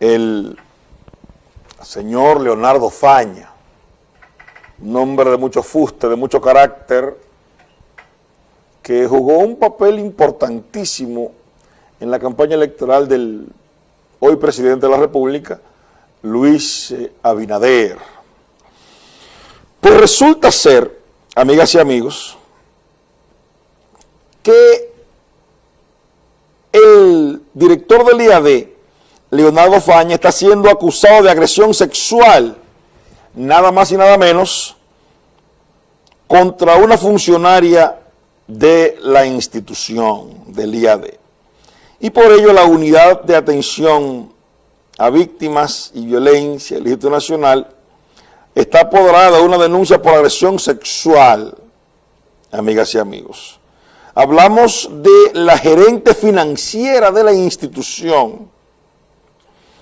el señor Leonardo Faña, un hombre de mucho fuste, de mucho carácter, que jugó un papel importantísimo en la campaña electoral del hoy presidente de la República, Luis eh, Abinader. Pues resulta ser, amigas y amigos, que el director del IAD, Leonardo Faña, está siendo acusado de agresión sexual, nada más y nada menos, contra una funcionaria de la institución del IAD. Y por ello la unidad de atención a víctimas y violencia del Ejército Nacional está apoderada de una denuncia por agresión sexual, amigas y amigos. Hablamos de la gerente financiera de la institución,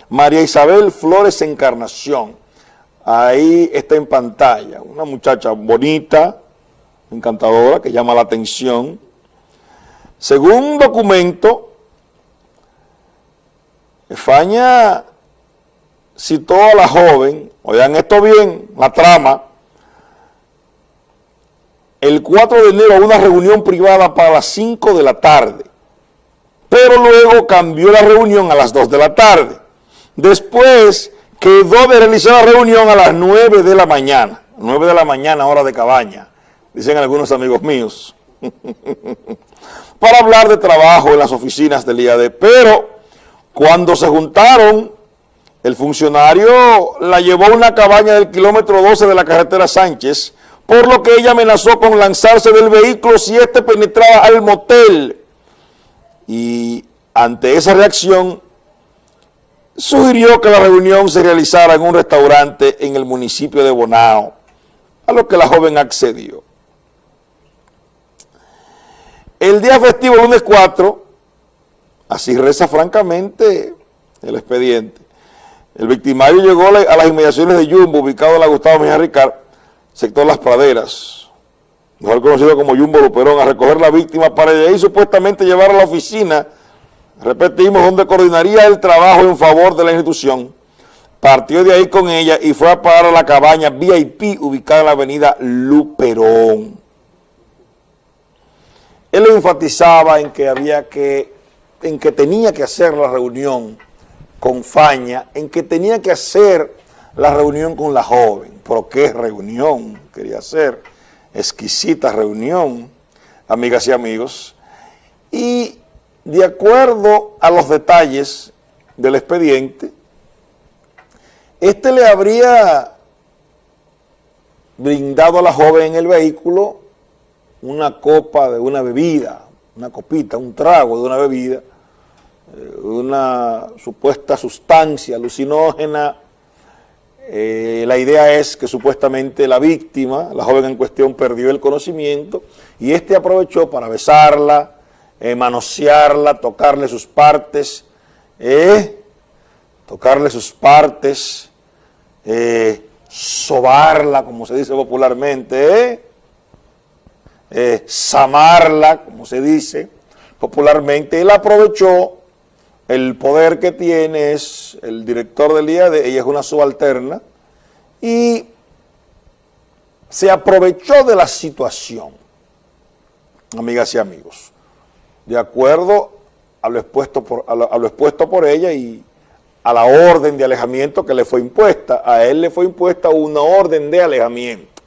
María Isabel Flores Encarnación. Ahí está en pantalla, una muchacha bonita, encantadora, que llama la atención. Según documento, España citó a la joven, oigan esto bien, la trama, el 4 de enero a una reunión privada para las 5 de la tarde, pero luego cambió la reunión a las 2 de la tarde. Después quedó de realizar la reunión a las 9 de la mañana, 9 de la mañana, hora de cabaña, dicen algunos amigos míos, para hablar de trabajo en las oficinas del IAD, pero cuando se juntaron, el funcionario la llevó a una cabaña del kilómetro 12 de la carretera Sánchez, por lo que ella amenazó con lanzarse del vehículo si éste penetraba al motel. Y ante esa reacción, sugirió que la reunión se realizara en un restaurante en el municipio de Bonao, a lo que la joven accedió. El día festivo, lunes 4, Así reza francamente el expediente. El victimario llegó a las inmediaciones de Jumbo, ubicado en la Gustavo Mejía Ricard, sector Las Praderas, mejor conocido como Jumbo Luperón, a recoger la víctima para de ahí supuestamente llevar a la oficina, repetimos, donde coordinaría el trabajo en favor de la institución. Partió de ahí con ella y fue a parar a la cabaña VIP ubicada en la avenida Luperón. Él enfatizaba en que había que en que tenía que hacer la reunión con Faña, en que tenía que hacer la reunión con la joven. Pero qué reunión quería hacer, exquisita reunión, amigas y amigos. Y de acuerdo a los detalles del expediente, este le habría brindado a la joven en el vehículo una copa de una bebida, una copita, un trago de una bebida, eh, una supuesta sustancia alucinógena. Eh, la idea es que supuestamente la víctima, la joven en cuestión, perdió el conocimiento y este aprovechó para besarla, eh, manosearla, tocarle sus partes, tocarle sus partes, sobarla, como se dice popularmente, eh, samarla, como se dice popularmente, él aprovechó el poder que tiene, es el director del IAD, ella es una subalterna, y se aprovechó de la situación, amigas y amigos, de acuerdo a lo expuesto por, a lo expuesto por ella y a la orden de alejamiento que le fue impuesta. A él le fue impuesta una orden de alejamiento.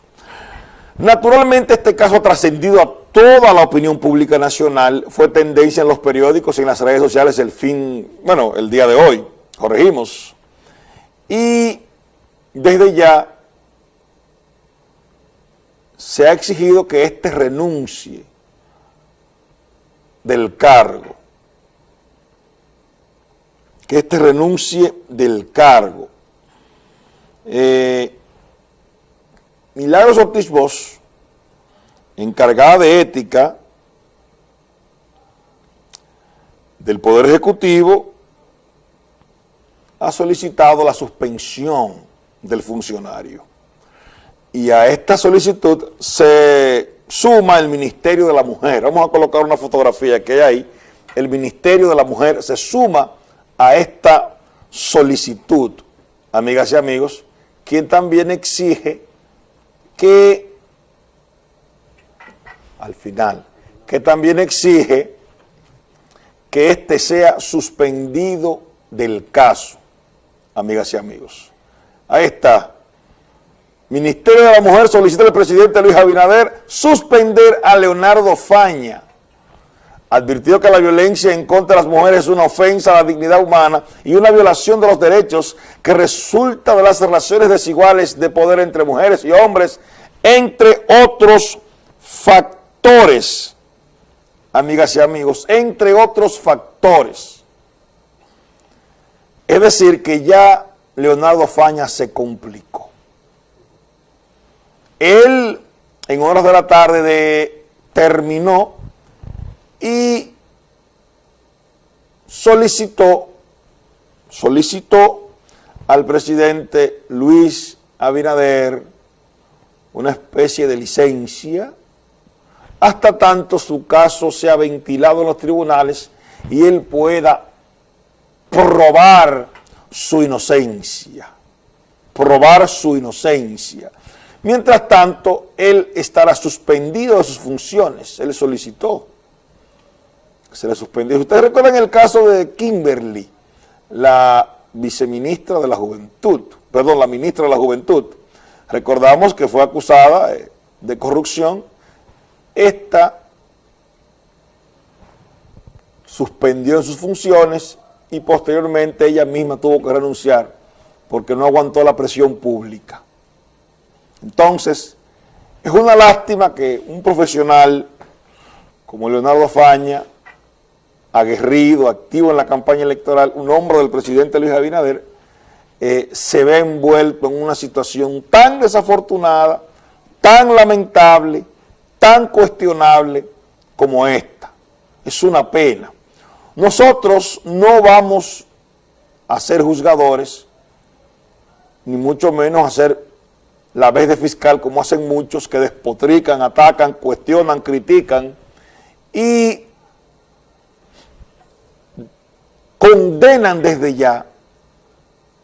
Naturalmente este caso ha trascendido a toda la opinión pública nacional, fue tendencia en los periódicos y en las redes sociales el fin, bueno, el día de hoy, corregimos. Y desde ya se ha exigido que éste renuncie del cargo, que éste renuncie del cargo. Eh, Milagros Ortiz Bosch, encargada de ética del Poder Ejecutivo, ha solicitado la suspensión del funcionario. Y a esta solicitud se suma el Ministerio de la Mujer. Vamos a colocar una fotografía que hay ahí. El Ministerio de la Mujer se suma a esta solicitud, amigas y amigos, quien también exige que, al final, que también exige que éste sea suspendido del caso, amigas y amigos. Ahí está. Ministerio de la Mujer solicita al presidente Luis Abinader suspender a Leonardo Faña. Advirtió que la violencia en contra de las mujeres es una ofensa a la dignidad humana y una violación de los derechos que resulta de las relaciones desiguales de poder entre mujeres y hombres, entre otros factores, amigas y amigos, entre otros factores. Es decir, que ya Leonardo Faña se complicó. Él, en horas de la tarde, de, terminó y solicitó, solicitó al presidente Luis Abinader una especie de licencia hasta tanto su caso sea ventilado en los tribunales y él pueda probar su inocencia, probar su inocencia. Mientras tanto, él estará suspendido de sus funciones, él solicitó se le suspendió. Ustedes recuerdan el caso de Kimberly, la viceministra de la Juventud, perdón, la ministra de la Juventud. Recordamos que fue acusada eh, de corrupción. Esta suspendió en sus funciones y posteriormente ella misma tuvo que renunciar porque no aguantó la presión pública. Entonces, es una lástima que un profesional como Leonardo Faña, aguerrido, activo en la campaña electoral, un hombre del presidente Luis Abinader, eh, se ve envuelto en una situación tan desafortunada, tan lamentable, tan cuestionable como esta. Es una pena. Nosotros no vamos a ser juzgadores, ni mucho menos a ser la vez de fiscal como hacen muchos que despotrican, atacan, cuestionan, critican y condenan desde ya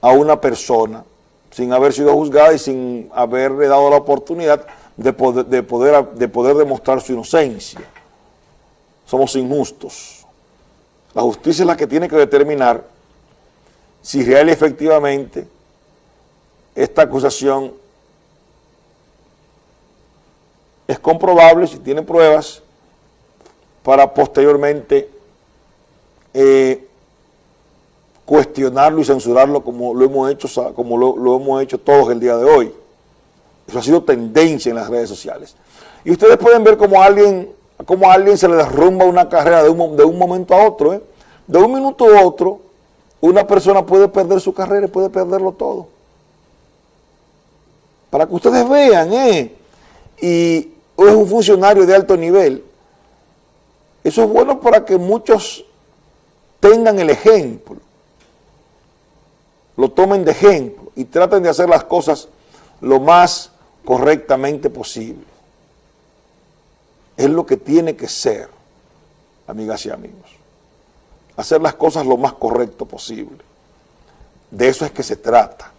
a una persona sin haber sido juzgada y sin haberle dado la oportunidad de poder, de poder, de poder demostrar su inocencia. Somos injustos. La justicia es la que tiene que determinar si real y efectivamente esta acusación es comprobable, si tiene pruebas, para posteriormente eh, cuestionarlo y censurarlo como lo hemos hecho, como lo, hemos hecho todos el día de hoy. Eso ha sido tendencia en las redes sociales. Y ustedes pueden ver cómo a alguien, cómo alguien se le derrumba una carrera de un, de un momento a otro. ¿eh? De un minuto a otro, una persona puede perder su carrera y puede perderlo todo. Para que ustedes vean, ¿eh? Y es un funcionario de alto nivel. Eso es bueno para que muchos tengan el ejemplo lo tomen de ejemplo y traten de hacer las cosas lo más correctamente posible. Es lo que tiene que ser, amigas y amigos. Hacer las cosas lo más correcto posible. De eso es que se trata.